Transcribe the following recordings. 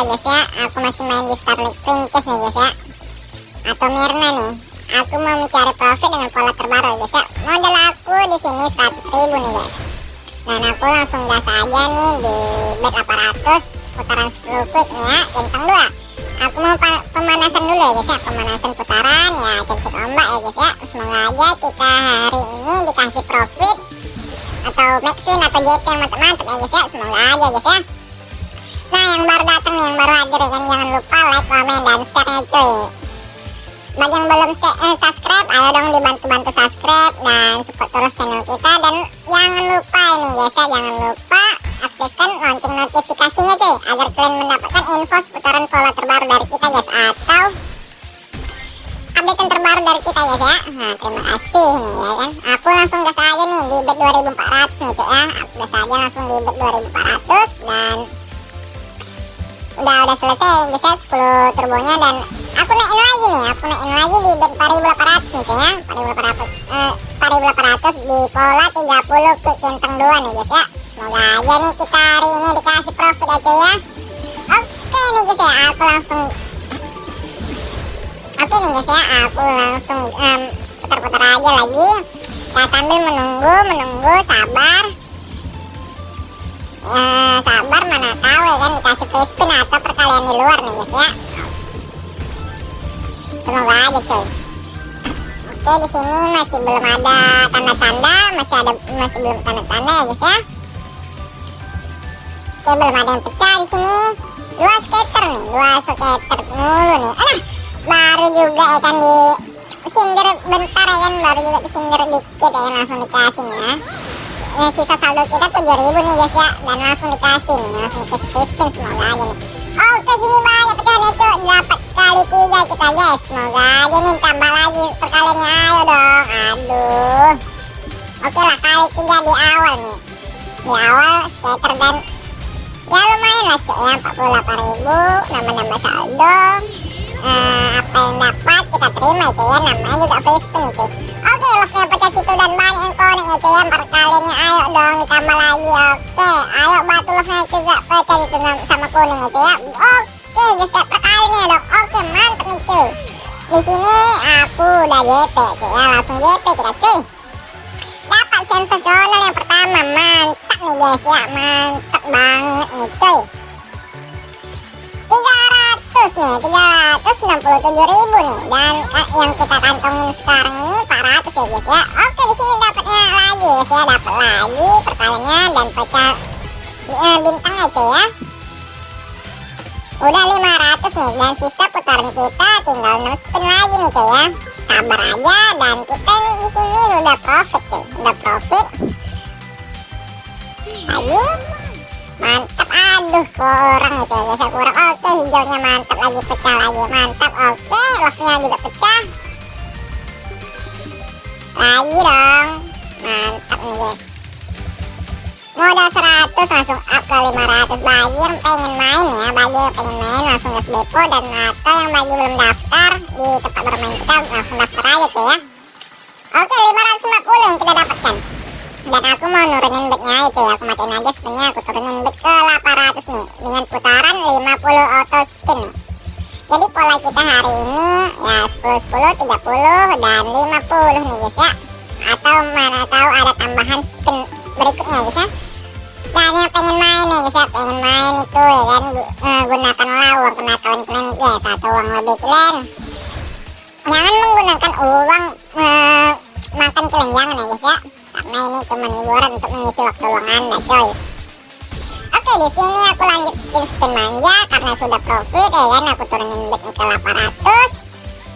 ya guys ya. Aku masih main di Starlink Princess nih guys ya. Atau Mirna nih. Aku mau mencari profit dengan pola terbaru ya guys ya. Modal aku di sini 100 ribu nih guys. Dan aku langsung gas aja nih di bet 800 Putaran 10 quick nih ya. Centang 2 Aku mau pemanasan dulu ya guys ya. Pemanasan putaran ya cek-cek ombak ya guys ya. Semoga aja kita hari ini dikasih profit atau Maxwin atau JP yang mantap-mantap ya guys ya. Semoga aja guys ya nih yang baru hadir kan jangan lupa like comment dan share nya cuy. Bagi yang belum eh, subscribe ayo dong dibantu-bantu subscribe dan support terus channel kita. Dan jangan lupa ini guys ya jangan lupa aktifkan lonceng notifikasinya cuy agar kalian mendapatkan info seputaran pola terbaru dari kita guys atau update terbaru dari kita guys ya. Nah terima kasih nih ya kan. Aku langsung gas aja nih di bet 2400 nih cuy ya. Aku gas aja langsung di bet 2400 dan udah udah selesai guys ya 10 turbonya dan aku naikin lagi nih aku naikin lagi di bet 4800 nih cuy ya 4800 eh, 4800 di pola 30 quick centang 2 nih guys ya semoga aja nih kita hari ini dikasih profit aja ya oke nih guys ya aku langsung Oke nih guys ya, aku langsung um, putar-putar aja lagi. Nah sambil menunggu, menunggu, sabar. Ya, sabar mana tahu ya kan dikasih free di luar nih guys ya. Semoga aja coy. Oke di sini masih belum ada tanda-tanda, masih ada masih belum tanda-tanda ya guys ya. Oke belum ada yang pecah di sini. Dua skater nih, dua skater mulu nih. Alah, baru juga ya kan di sindir bentar ya kan baru juga disindir dikit ya langsung dikasih nih ya nah, sisa saldo kita 7000 nih guys ya dan langsung dikasih nih langsung dikasih spin semoga aja nih oke sini banyak pecahan ya cuy. Dapat kali tiga kita. Guys semoga aja nih tambah lagi perkaliannya. Ayo dong. Aduh. Oke lah kali tiga di awal nih. Di awal skater dan ya lumayan lah cuy ya 48000 nambah-nambah saldo. Uh, yang dapat kita terima itu ya namanya juga free spin itu. Oke love-nya pecah situ dan banyak yang konek itu ya perkaliannya ayo dong ditambah lagi oke. Ayo batu love-nya juga pecah itu sama kuning itu ya. Oke guys ya perkaliannya dong. Oke mantap nih cuy. Di sini aku udah JP cuy ya. Langsung JP kita cuy. Dapat sensasional yang pertama. Mantap nih guys ya. Mantap banget nih cuy. 300 nih 367 ribu nih. Dan eh, yang kita kantongin sekarang ini 400 ya guys ya. Oke di sini dapatnya lagi guys ya. Dapat lagi perkaliannya dan pecah eh, bintangnya cuy ya. Udah 500 nih dan sisa putaran kita tinggal 6 spin lagi nih cuy ya. Sabar aja dan kita di sini udah profit cuy. Udah profit. Lagi. Mantap aduh kurang itu ya guys kurang. Oke hijaunya mantap lagi pecah lagi mantap. Oke love-nya juga pecah. Lagi dong. Mantap nih guys. Modal 100 langsung up ke 500 bagi yang pengen main ya bagi yang pengen main langsung gas depo. Dan atau yang bagi belum daftar di tempat bermain kita langsung daftar aja tuh ya. Oke 550 yang kita dapatkan dan aku mau nurunin bednya aja ya aku matiin aja spinnya aku turunin bed ke 800 nih dengan putaran 50 auto spin nih. Jadi pola kita hari ini ya 10 10 30 dan 50 nih guys ya. Atau mana tahu ada tambahan spin berikutnya guys ya. Dan yang pengen main nih guys ya pengen main itu ya kan uh, gunakanlah uang kenakalan kalian guys atau uang lebih kalian jangan menggunakan uang uh, makan kalian jangan ya guys ya karena ini cuma hiburan untuk mengisi waktu luang anda coy. Oke di sini aku lanjut spin spin manja karena sudah profit ya kan? Aku turunin bednya ke 800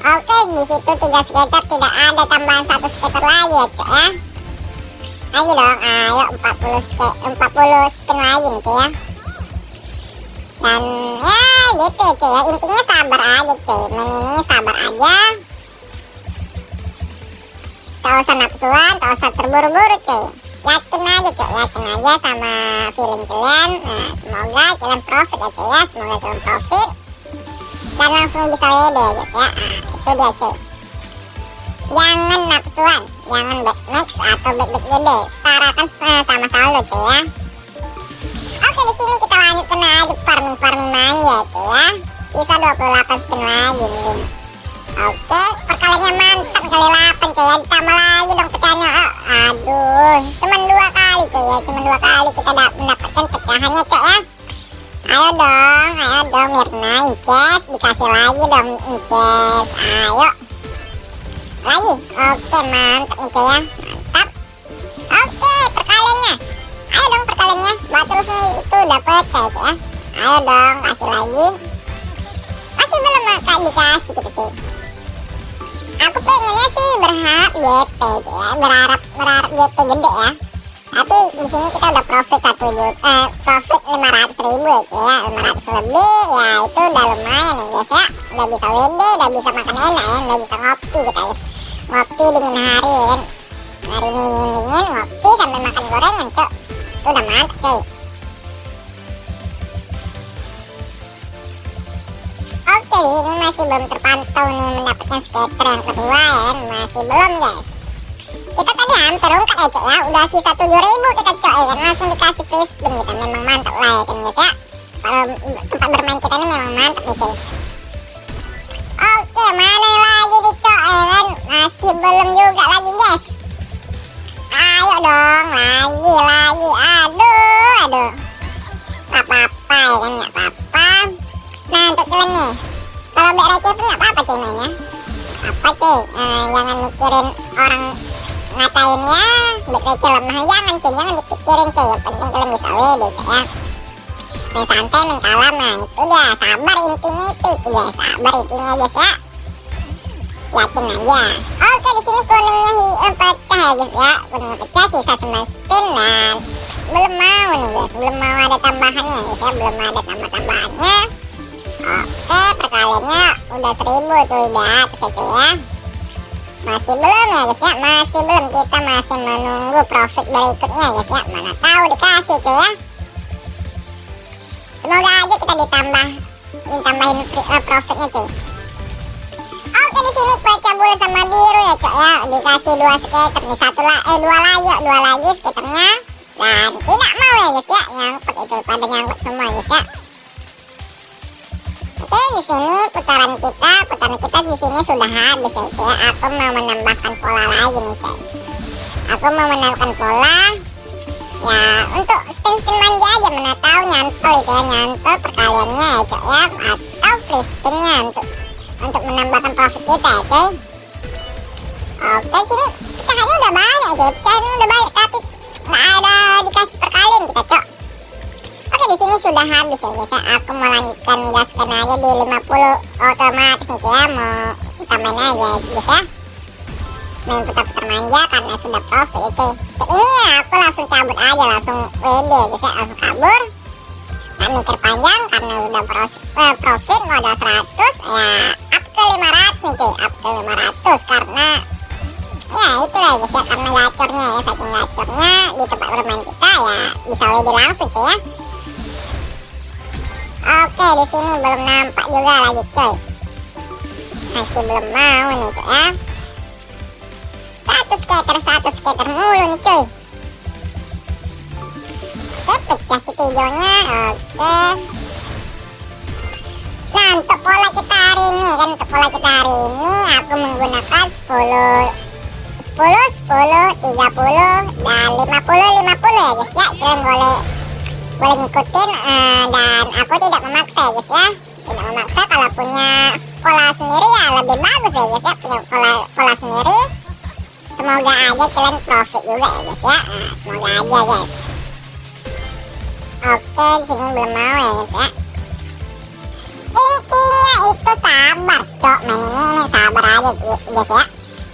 oke di situ tiga skater tidak ada tambahan satu skater lagi ya cuy ya. Lagi dong ayo 40 skater 40 spin lagi nih cuy ya. Dan ya gitu cuy ya. Intinya sabar aja cuy main ini sabar aja tak usah nafsuan tak usah terburu-buru cuy. Yakin aja cuy. Yakin aja sama feeling kalian. Nah semoga kalian profit ya cuy ya. Semoga kalian profit. Dan langsung bisa WD guys ya. Nah, itu dia cuy. Jangan nafsuan jangan bet max atau bet bet gede setarakan sama saldo cuy ya. Oke di sini kita lanjut kena aja farming farming manja cuy ya. Sisa 28 spin lagi nih oke perkaliannya mantap kali 8 cuy ya ditambah lagi dong pecahnya oh, aduh cuman dua kali cuy ya cuman dua kali kita mendapatkan pecahannya cuy ya. Ayo dong ayo dong Mirna Inces dikasih lagi dong Inces. Ayo. Lagi? Oke mantap nih cuy ya. Mantap. Oke perkaliannya ayo dong perkaliannya buat terus nih itu pecah cuy ya. Ayo dong kasih lagi. Masih belum dikasih gitu cuy pengennya sih berharap GP ya berharap berharap GP gede ya. Tapi di sini kita udah profit satu juta eh, profit 500 ribu ya ya. 500 lebih ya itu udah lumayan ya guys ya. Udah bisa WD udah bisa makan enak ya. Udah bisa ngopi kita ya. Ngopi dingin hari ya hari ini dingin dingin ngopi sambil makan gorengan cok. Itu udah mantap cuy ini masih belum terpantau nih mendapatkan skater yang kedua ya. Masih belum guys. Kita tadi hampir ungkap ya cok ya. Udah sisa 7000 kita cok ya. Kan langsung dikasih free spin kita memang mantap lah ya kan guys ya. Kalau tempat bermain kita ini memang mantap nih cuy oke mana lagi di cok ya kan? Masih belum juga lagi guys. Ayo dong lagi lagi. Aduh aduh. Apa-apa ya kan apa-apa bek receh pun apa-apa cuy mainnya. Apa cuy eh, jangan mikirin orang ngatain ya. Receh lemah. Jangan cuy jangan dipikirin cuy yang penting kalian bisa WD cuy ya. Main santai main kalem nah itu dia. Sabar intinya itu itu ya sabar intinya guys ya yakin aja. Oke di sini kuningnya hi eh, pecah ya guys ya. Kuningnya pecah sisa 9 spin dan belum mau nih guys. Belum mau ada tambahannya guys ya. Belum ada tambah-tambahannya oke perkaliannya udah 1000 tuh udah terus ya. Masih belum ya guys ya? Masih belum. Kita masih menunggu profit berikutnya guys ya? Mana tahu dikasih cuy ya? Semoga aja kita ditambah ditambahin uh, profitnya cuy. Oke di sini kue cabul sama biru ya cok ya? Dikasih dua skater nih satu lah eh dua lagi dua lagi skaternya dan tidak mau ya guys ya? Nyangkut itu pada nyangkut semua guys ya Oke, di sini putaran kita, putaran kita di sini sudah habis ya, ya. Aku mau menambahkan pola lagi nih, cek. Aku mau menambahkan pola. Ya, untuk spin-spin manja aja mana tahu nyantol itu ya, nyantol perkaliannya ya, cek ya, atau free spinnya untuk untuk menambahkan profit kita ya, cuy. Oke, sini pecahannya udah banyak, cuy. Pecahannya udah banyak, tapi nggak ada di sini sudah habis ya guys ya. Aku mau lanjutkan gaskan aja di 50 otomatis nih ya. Mau tambahin aja guys ya. Main putar-putar manja karena sudah profit cuy. ini ya aku langsung cabut aja langsung WD guys ya. Langsung kabur. Gak mikir panjang karena udah eh, profit modal 100 ya up ke 500 nih cuy. Up ke 500 karena ya itulah guys ya karena gacornya ya saking gacornya di tempat bermain kita ya bisa WD langsung cuy ya Oke, di sini belum nampak juga lagi, coy. Masih belum mau nih, coy ya. Satu skater, satu skater mulu nih, coy. Oke, pecah si. Oke. Nah, untuk pola kita hari ini kan untuk pola kita hari ini aku menggunakan 10 10 10 30 dan 50 50 ya guys ya. Kalian boleh boleh ngikutin uh, dan aku tidak memaksa ya guys ya. Tidak memaksa kalau punya pola sendiri ya lebih bagus ya guys ya punya pola pola sendiri. Semoga aja kalian profit juga ya guys ya. Nah, semoga aja guys oke sini belum mau ya guys ya. Intinya itu sabar cok. Main ini, ini sabar aja guys ya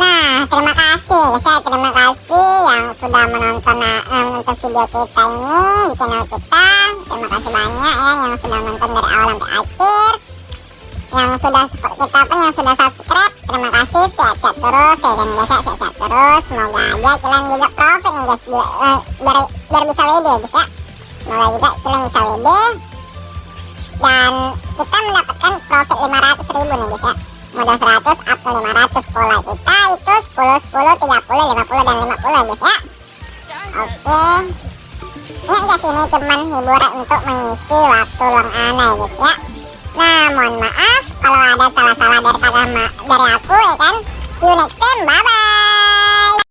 Nah, terima kasih ya, terima kasih yang sudah menonton uh, menonton video kita ini di channel kita. Terima kasih banyak ya yang sudah menonton dari awal sampai akhir. Yang sudah support kita pun yang sudah subscribe, terima kasih sehat-sehat terus ya dan guys sehat-sehat terus. Semoga aja kalian juga profit nih guys biar, uh, biar, biar bisa WD guys ya. Semoga juga kalian bisa WD dan kita mendapatkan profit 500 ribu nih guys ya modal 100 up 500 30 50 dan 50 guys ya. Oke. Ingat gak sih ini cuman hiburan untuk mengisi waktu luang anda ya guys ya